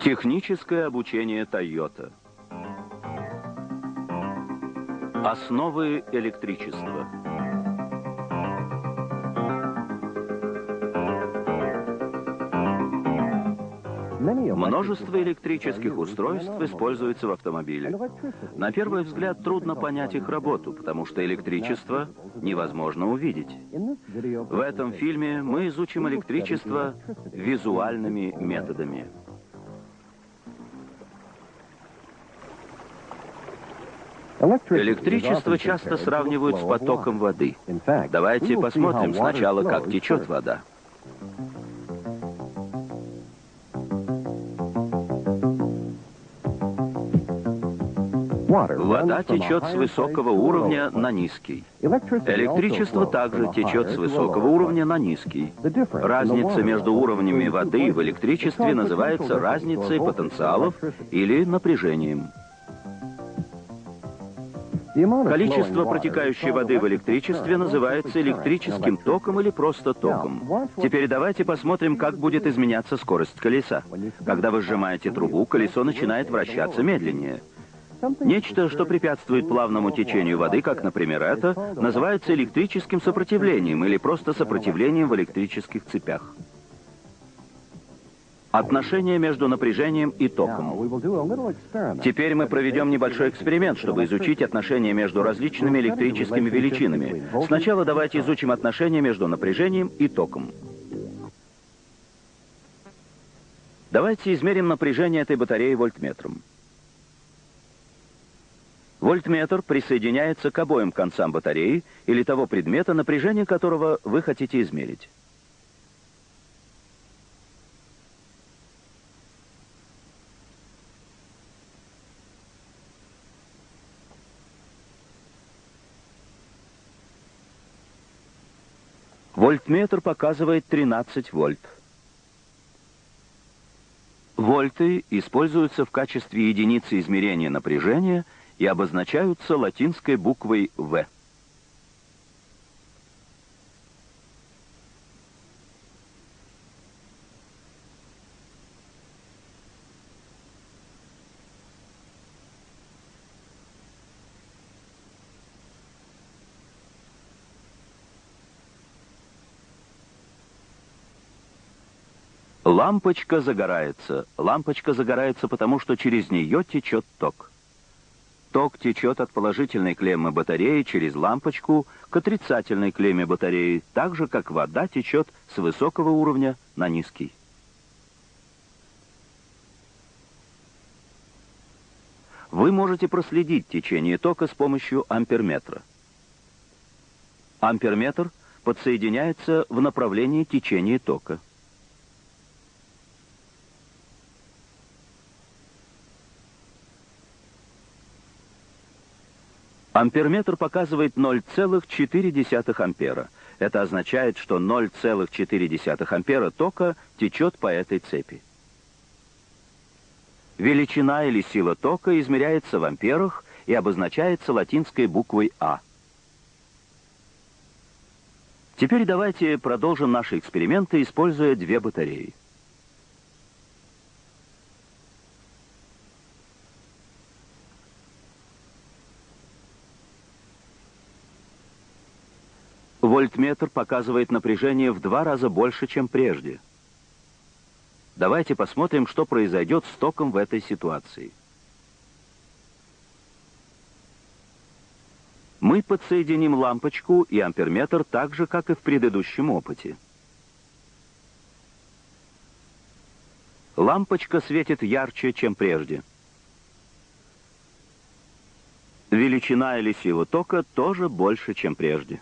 Техническое обучение Toyota. Основы электричества. Множество электрических устройств используется в автомобиле. На первый взгляд трудно понять их работу, потому что электричество невозможно увидеть. В этом фильме мы изучим электричество визуальными методами. Электричество часто сравнивают с потоком воды. Давайте посмотрим сначала, как течет вода. Вода течет с высокого уровня на низкий. Электричество также течет с высокого уровня на низкий. Разница между уровнями воды в электричестве называется разницей потенциалов или напряжением. Количество протекающей воды в электричестве называется электрическим током или просто током. Теперь давайте посмотрим, как будет изменяться скорость колеса. Когда вы сжимаете трубу, колесо начинает вращаться медленнее. Нечто, что препятствует плавному течению воды, как, например, это, называется электрическим сопротивлением или просто сопротивлением в электрических цепях. Отношение между напряжением и током. Теперь мы проведем небольшой эксперимент, чтобы изучить отношения между различными электрическими величинами. Сначала давайте изучим отношения между напряжением и током. Давайте измерим напряжение этой батареи вольтметром. Вольтметр присоединяется к обоим концам батареи или того предмета, напряжение которого вы хотите измерить. Вольтметр показывает 13 вольт. Вольты используются в качестве единицы измерения напряжения – и обозначаются латинской буквой «В». Лампочка загорается. Лампочка загорается, потому что через нее течет ток. Ток течет от положительной клеммы батареи через лампочку к отрицательной клемме батареи, так же, как вода течет с высокого уровня на низкий. Вы можете проследить течение тока с помощью амперметра. Амперметр подсоединяется в направлении течения тока. Амперметр показывает 0,4 ампера. Это означает, что 0,4 ампера тока течет по этой цепи. Величина или сила тока измеряется в амперах и обозначается латинской буквой А. Теперь давайте продолжим наши эксперименты, используя две батареи. Вольтметр показывает напряжение в два раза больше, чем прежде. Давайте посмотрим, что произойдет с током в этой ситуации. Мы подсоединим лампочку и амперметр так же, как и в предыдущем опыте. Лампочка светит ярче, чем прежде. Величина или сила тока тоже больше, чем прежде.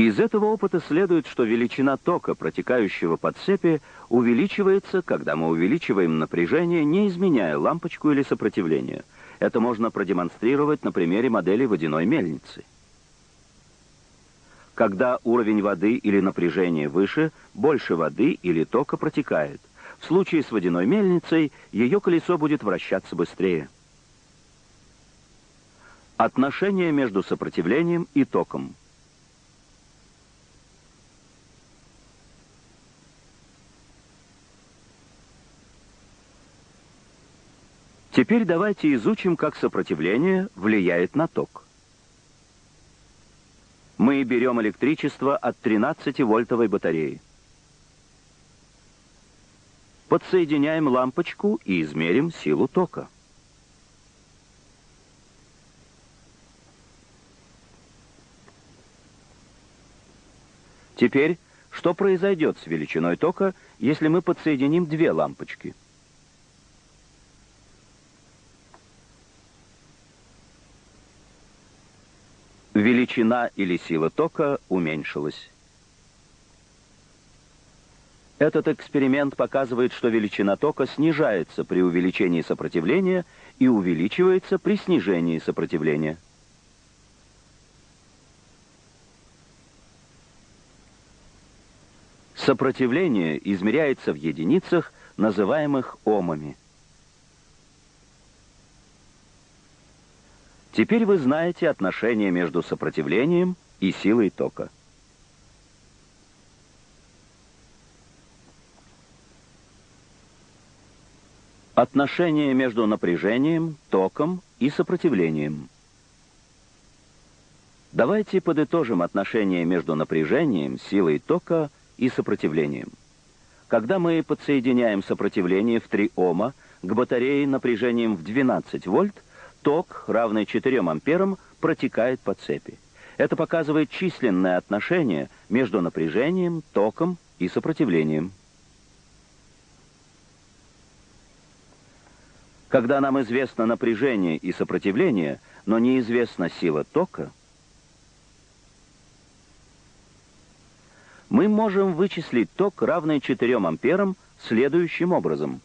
Из этого опыта следует, что величина тока, протекающего по цепи, увеличивается, когда мы увеличиваем напряжение, не изменяя лампочку или сопротивление. Это можно продемонстрировать на примере модели водяной мельницы. Когда уровень воды или напряжение выше, больше воды или тока протекает. В случае с водяной мельницей ее колесо будет вращаться быстрее. Отношение между сопротивлением и током – Теперь давайте изучим, как сопротивление влияет на ток. Мы берем электричество от 13-вольтовой батареи. Подсоединяем лампочку и измерим силу тока. Теперь, что произойдет с величиной тока, если мы подсоединим две лампочки? Величина или сила тока уменьшилась. Этот эксперимент показывает, что величина тока снижается при увеличении сопротивления и увеличивается при снижении сопротивления. Сопротивление измеряется в единицах, называемых омами. Теперь вы знаете отношение между сопротивлением и силой тока. Отношение между напряжением, током и сопротивлением. Давайте подытожим отношение между напряжением, силой тока и сопротивлением. Когда мы подсоединяем сопротивление в 3 Ома к батарее напряжением в 12 вольт, ток, равный 4 амперам, протекает по цепи. Это показывает численное отношение между напряжением, током и сопротивлением. Когда нам известно напряжение и сопротивление, но неизвестна сила тока, мы можем вычислить ток, равный 4 амперам, следующим образом.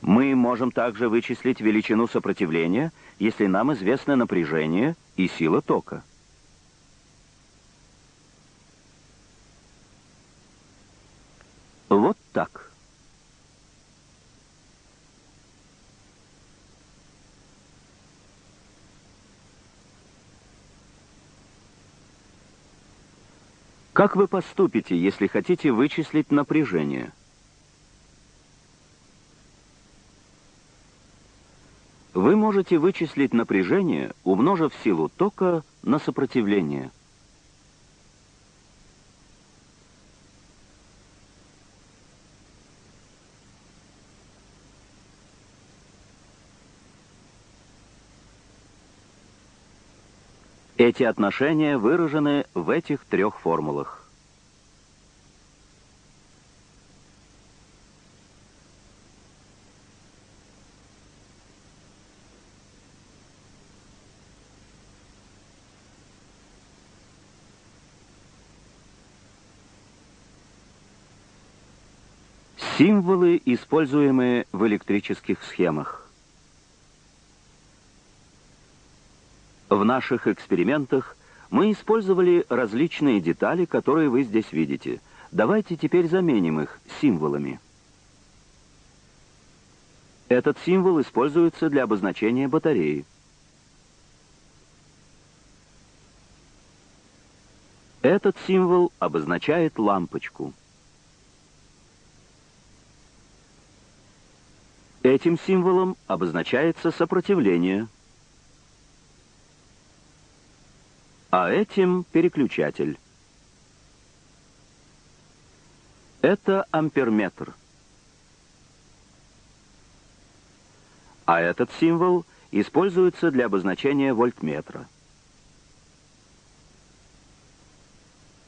Мы можем также вычислить величину сопротивления, если нам известно напряжение и сила тока. Вот так. Как вы поступите, если хотите вычислить напряжение? Вы можете вычислить напряжение, умножив силу тока на сопротивление. Эти отношения выражены в этих трех формулах. Символы, используемые в электрических схемах. В наших экспериментах мы использовали различные детали, которые вы здесь видите. Давайте теперь заменим их символами. Этот символ используется для обозначения батареи. Этот символ обозначает лампочку. Этим символом обозначается сопротивление. а этим переключатель. Это амперметр. А этот символ используется для обозначения вольтметра.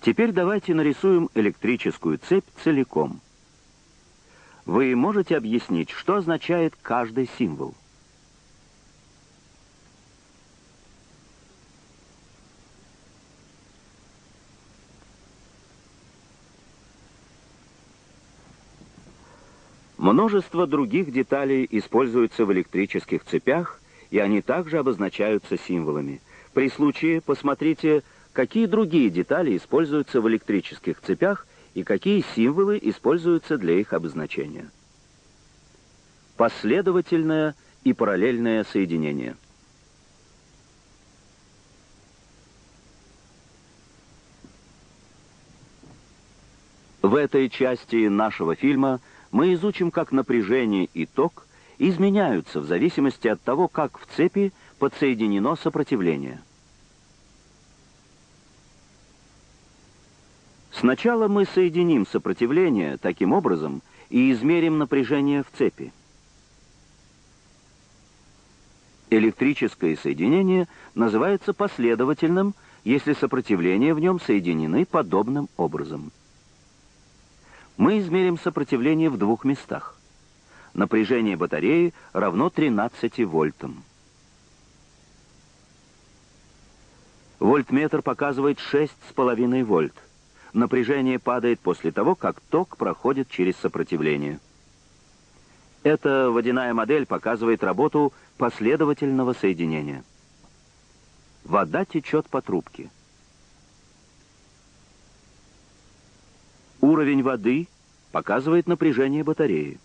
Теперь давайте нарисуем электрическую цепь целиком. Вы можете объяснить, что означает каждый символ? Множество других деталей используются в электрических цепях, и они также обозначаются символами. При случае посмотрите, какие другие детали используются в электрических цепях и какие символы используются для их обозначения. Последовательное и параллельное соединение – В этой части нашего фильма мы изучим, как напряжение и ток изменяются в зависимости от того, как в цепи подсоединено сопротивление. Сначала мы соединим сопротивление таким образом и измерим напряжение в цепи. Электрическое соединение называется последовательным, если сопротивления в нем соединены подобным образом. Мы измерим сопротивление в двух местах. Напряжение батареи равно 13 вольтам. Вольтметр показывает 6,5 вольт. Напряжение падает после того, как ток проходит через сопротивление. Эта водяная модель показывает работу последовательного соединения. Вода течет по трубке. Уровень воды показывает напряжение батареи.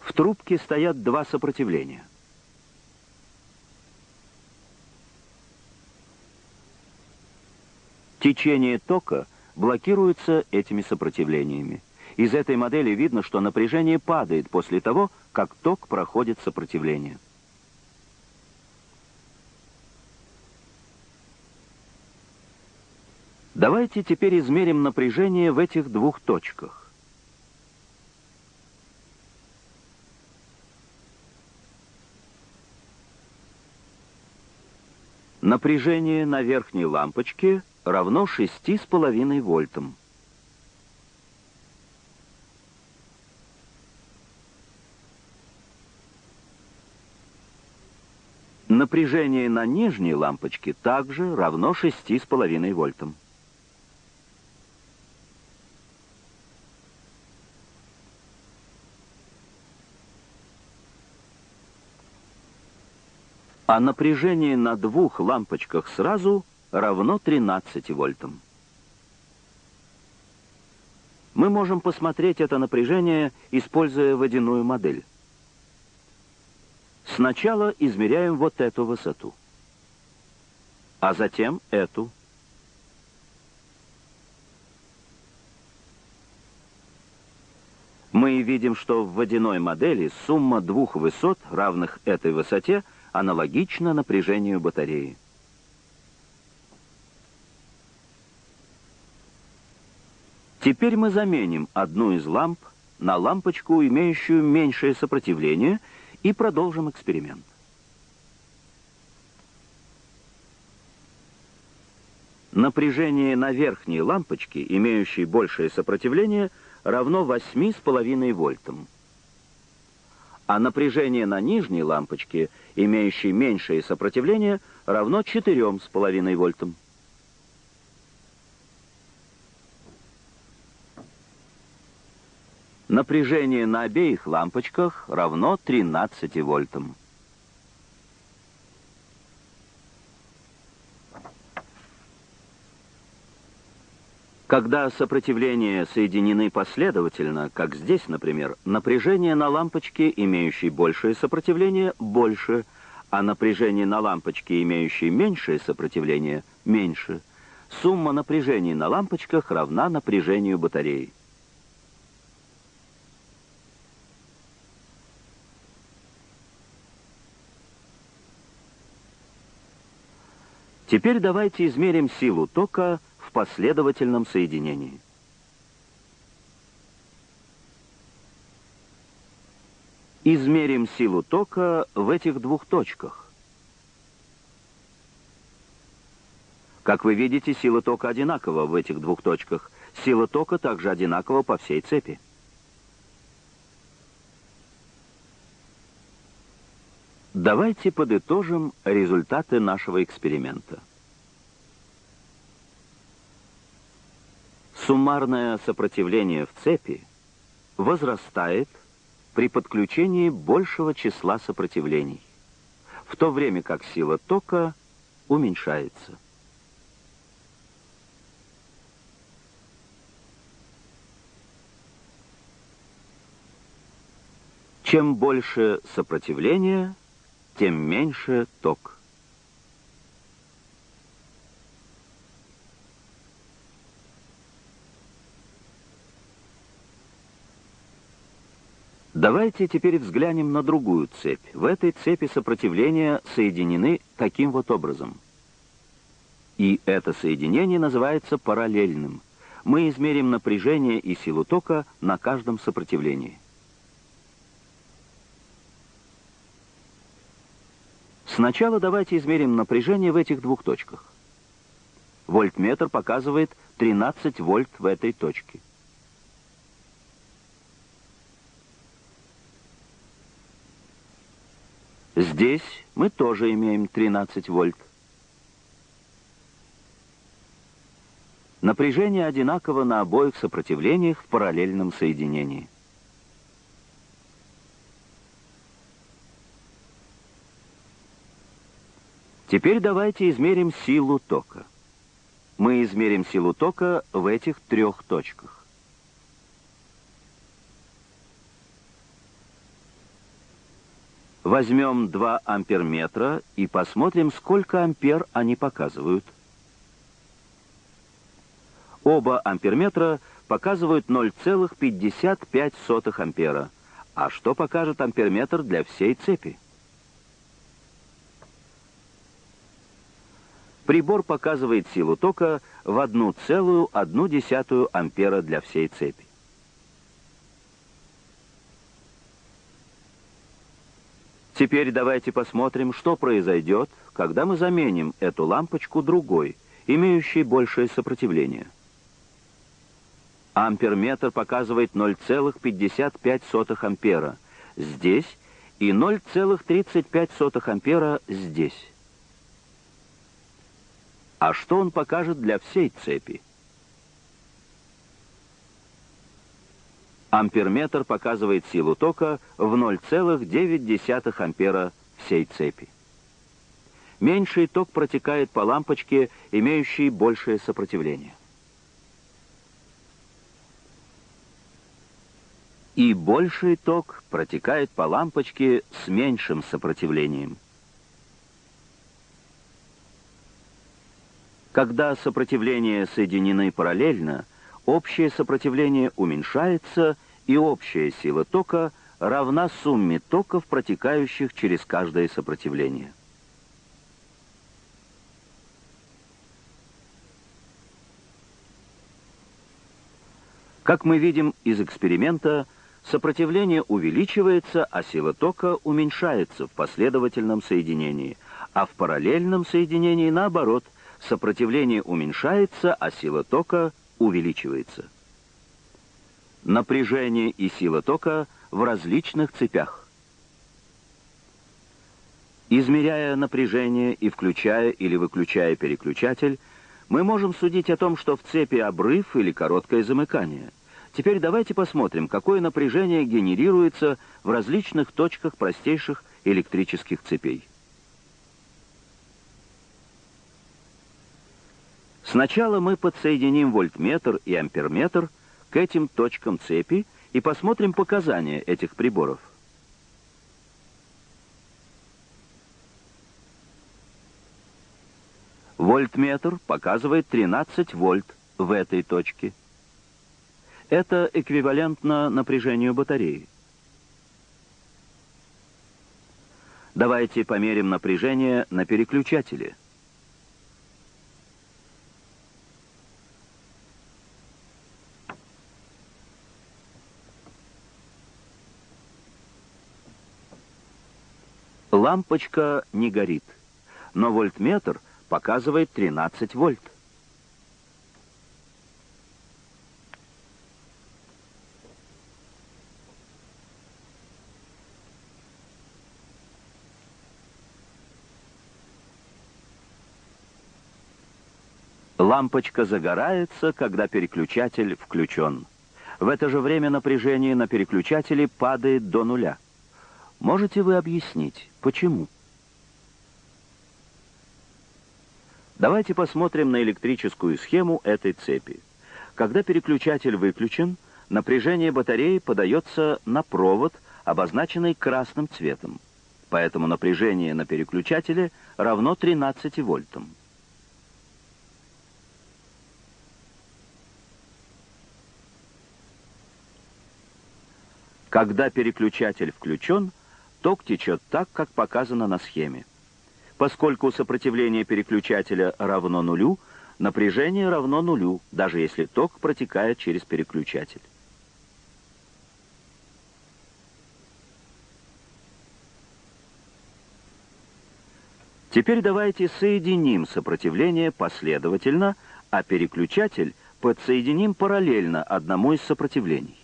В трубке стоят два сопротивления. Течение тока блокируется этими сопротивлениями. Из этой модели видно, что напряжение падает после того, как ток проходит сопротивление. Давайте теперь измерим напряжение в этих двух точках. Напряжение на верхней лампочке равно 6,5 вольтам. Напряжение на нижней лампочке также равно 6,5 вольтам. А напряжение на двух лампочках сразу равно 13 вольтам. Мы можем посмотреть это напряжение, используя водяную модель. Сначала измеряем вот эту высоту, а затем эту. Мы видим, что в водяной модели сумма двух высот, равных этой высоте, аналогична напряжению батареи. Теперь мы заменим одну из ламп на лампочку, имеющую меньшее сопротивление, и продолжим эксперимент. Напряжение на верхней лампочке, имеющей большее сопротивление, равно 8,5 вольтам. А напряжение на нижней лампочке, имеющей меньшее сопротивление, равно 4,5 вольтам. Напряжение на обеих лампочках равно 13 вольтам. Когда сопротивления соединены последовательно, как здесь, например, напряжение на лампочке, имеющей большее сопротивление, больше, а напряжение на лампочке, имеющей меньшее сопротивление, меньше. Сумма напряжений на лампочках равна напряжению батареи. Теперь давайте измерим силу тока в последовательном соединении. Измерим силу тока в этих двух точках. Как вы видите, сила тока одинакова в этих двух точках. Сила тока также одинакова по всей цепи. Давайте подытожим результаты нашего эксперимента. Суммарное сопротивление в цепи возрастает при подключении большего числа сопротивлений, в то время как сила тока уменьшается. Чем больше сопротивления, тем меньше ток. Давайте теперь взглянем на другую цепь. В этой цепи сопротивления соединены таким вот образом. И это соединение называется параллельным. Мы измерим напряжение и силу тока на каждом сопротивлении. Сначала давайте измерим напряжение в этих двух точках. Вольтметр показывает 13 вольт в этой точке. Здесь мы тоже имеем 13 вольт. Напряжение одинаково на обоих сопротивлениях в параллельном соединении. Теперь давайте измерим силу тока. Мы измерим силу тока в этих трех точках. Возьмем 2 амперметра и посмотрим, сколько ампер они показывают. Оба амперметра показывают 0,55 ампера. А что покажет амперметр для всей цепи? Прибор показывает силу тока в 1,1 ампера для всей цепи. Теперь давайте посмотрим, что произойдет, когда мы заменим эту лампочку другой, имеющей большее сопротивление. Амперметр показывает 0,55 ампера здесь и 0,35 ампера здесь. А что он покажет для всей цепи? Амперметр показывает силу тока в 0,9 ампера всей цепи. Меньший ток протекает по лампочке, имеющей большее сопротивление. И больший ток протекает по лампочке с меньшим сопротивлением. Когда сопротивления соединены параллельно, общее сопротивление уменьшается, и общая сила тока равна сумме токов, протекающих через каждое сопротивление. Как мы видим из эксперимента, сопротивление увеличивается, а сила тока уменьшается в последовательном соединении, а в параллельном соединении, наоборот, сопротивление уменьшается, а сила тока увеличивается. Напряжение и сила тока в различных цепях. Измеряя напряжение и включая или выключая переключатель, мы можем судить о том, что в цепи обрыв или короткое замыкание. Теперь давайте посмотрим, какое напряжение генерируется в различных точках простейших электрических цепей. Сначала мы подсоединим вольтметр и амперметр к этим точкам цепи и посмотрим показания этих приборов. Вольтметр показывает 13 вольт в этой точке. Это эквивалентно напряжению батареи. Давайте померим напряжение на переключателе. Лампочка не горит, но вольтметр показывает 13 вольт. Лампочка загорается, когда переключатель включен. В это же время напряжение на переключателе падает до нуля. Можете вы объяснить, почему? Давайте посмотрим на электрическую схему этой цепи. Когда переключатель выключен, напряжение батареи подается на провод, обозначенный красным цветом. Поэтому напряжение на переключателе равно 13 вольтам. Когда переключатель включен, ток течет так, как показано на схеме. Поскольку сопротивление переключателя равно нулю, напряжение равно нулю, даже если ток протекает через переключатель. Теперь давайте соединим сопротивление последовательно, а переключатель подсоединим параллельно одному из сопротивлений.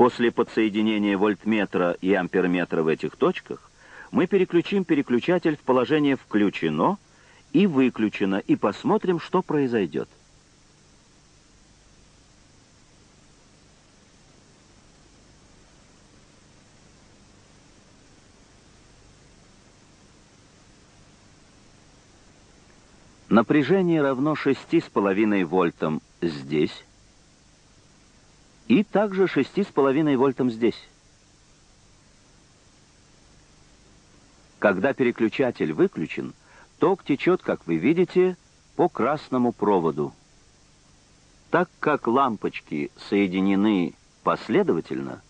После подсоединения вольтметра и амперметра в этих точках мы переключим переключатель в положение «включено» и «выключено» и посмотрим, что произойдет. Напряжение равно 6,5 вольтам здесь и также 6,5 вольтам здесь. Когда переключатель выключен, ток течет, как вы видите, по красному проводу. Так как лампочки соединены последовательно,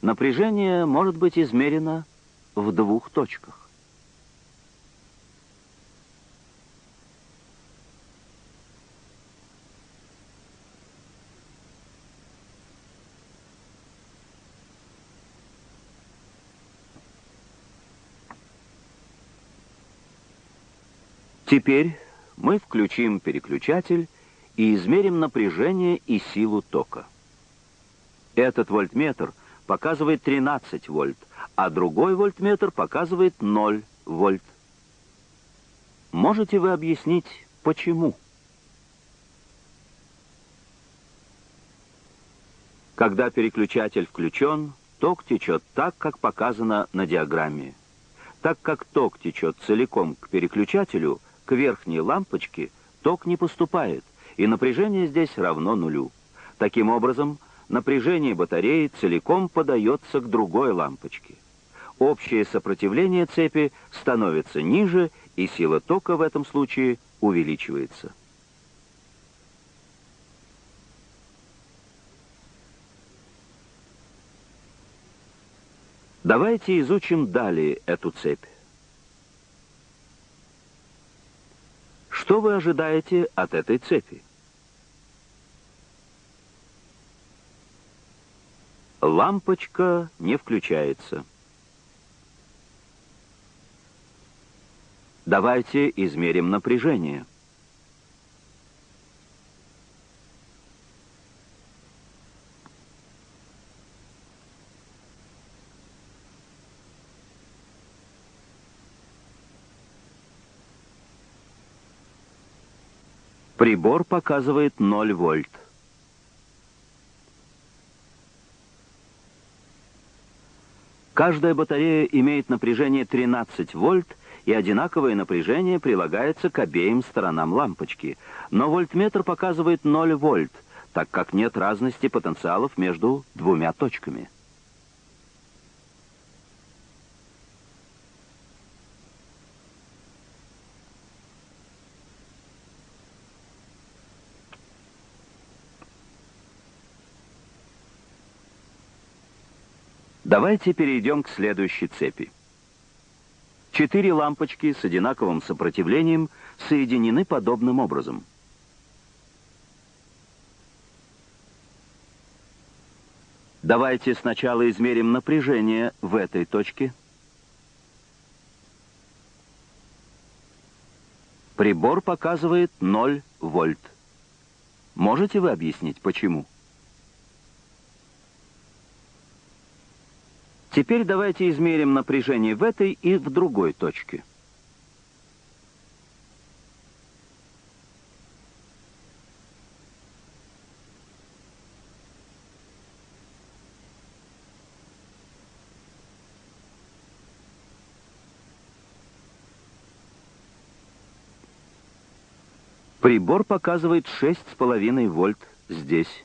напряжение может быть измерено в двух точках. Теперь мы включим переключатель и измерим напряжение и силу тока. Этот вольтметр показывает 13 вольт, а другой вольтметр показывает 0 вольт. Можете вы объяснить, почему? Когда переключатель включен, ток течет так, как показано на диаграмме. Так как ток течет целиком к переключателю, к верхней лампочке ток не поступает, и напряжение здесь равно нулю. Таким образом, напряжение батареи целиком подается к другой лампочке. Общее сопротивление цепи становится ниже, и сила тока в этом случае увеличивается. Давайте изучим далее эту цепь. Что вы ожидаете от этой цепи? Лампочка не включается. Давайте измерим напряжение. Прибор показывает 0 вольт. Каждая батарея имеет напряжение 13 вольт, и одинаковое напряжение прилагается к обеим сторонам лампочки. Но вольтметр показывает 0 вольт, так как нет разности потенциалов между двумя точками. Давайте перейдем к следующей цепи. Четыре лампочки с одинаковым сопротивлением соединены подобным образом. Давайте сначала измерим напряжение в этой точке. Прибор показывает 0 вольт. Можете вы объяснить, почему? Теперь давайте измерим напряжение в этой и в другой точке. Прибор показывает 6,5 вольт здесь.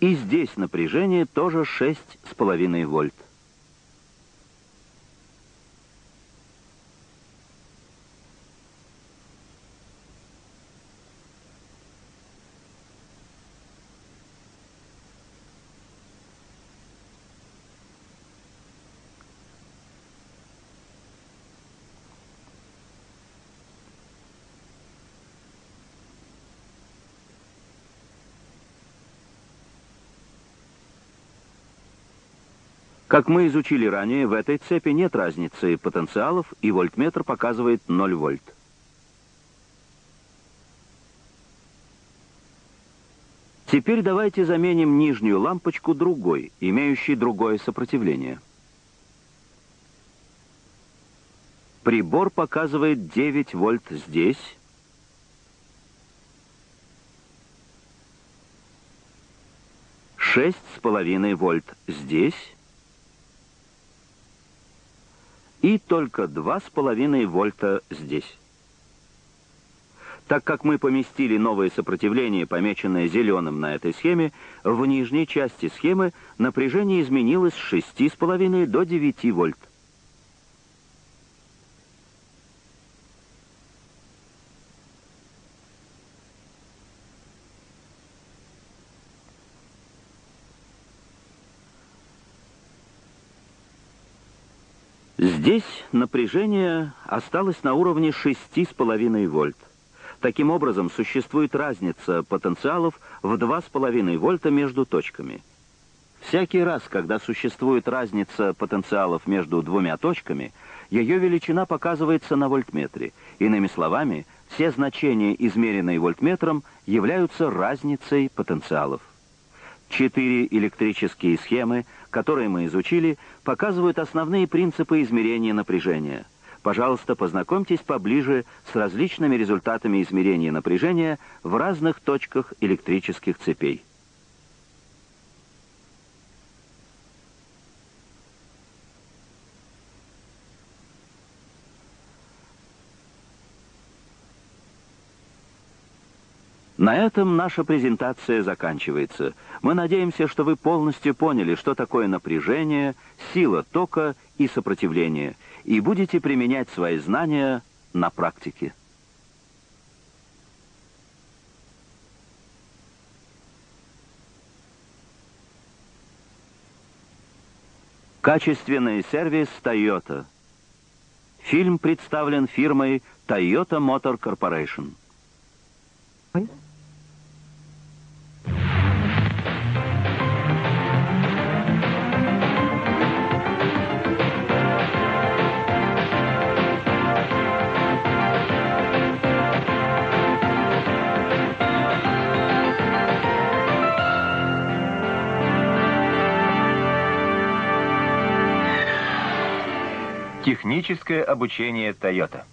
И здесь напряжение тоже 6,5 вольт. Как мы изучили ранее, в этой цепи нет разницы потенциалов, и вольтметр показывает 0 вольт. Теперь давайте заменим нижнюю лампочку другой, имеющей другое сопротивление. Прибор показывает 9 вольт здесь. Шесть с половиной вольт здесь. И только два с половиной вольта здесь. Так как мы поместили новое сопротивление, помеченное зеленым на этой схеме, в нижней части схемы напряжение изменилось с 6,5 до 9 вольт. Здесь напряжение осталось на уровне 6,5 вольт. Таким образом, существует разница потенциалов в 2,5 вольта между точками. Всякий раз, когда существует разница потенциалов между двумя точками, ее величина показывается на вольтметре. Иными словами, все значения, измеренные вольтметром, являются разницей потенциалов. Четыре электрические схемы, которые мы изучили, показывают основные принципы измерения напряжения – Пожалуйста, познакомьтесь поближе с различными результатами измерения напряжения в разных точках электрических цепей. На этом наша презентация заканчивается. Мы надеемся, что вы полностью поняли, что такое напряжение, сила тока и сопротивление – и будете применять свои знания на практике. Качественный сервис Toyota. Фильм представлен фирмой Toyota Motor Corporation. Техническое обучение Toyota.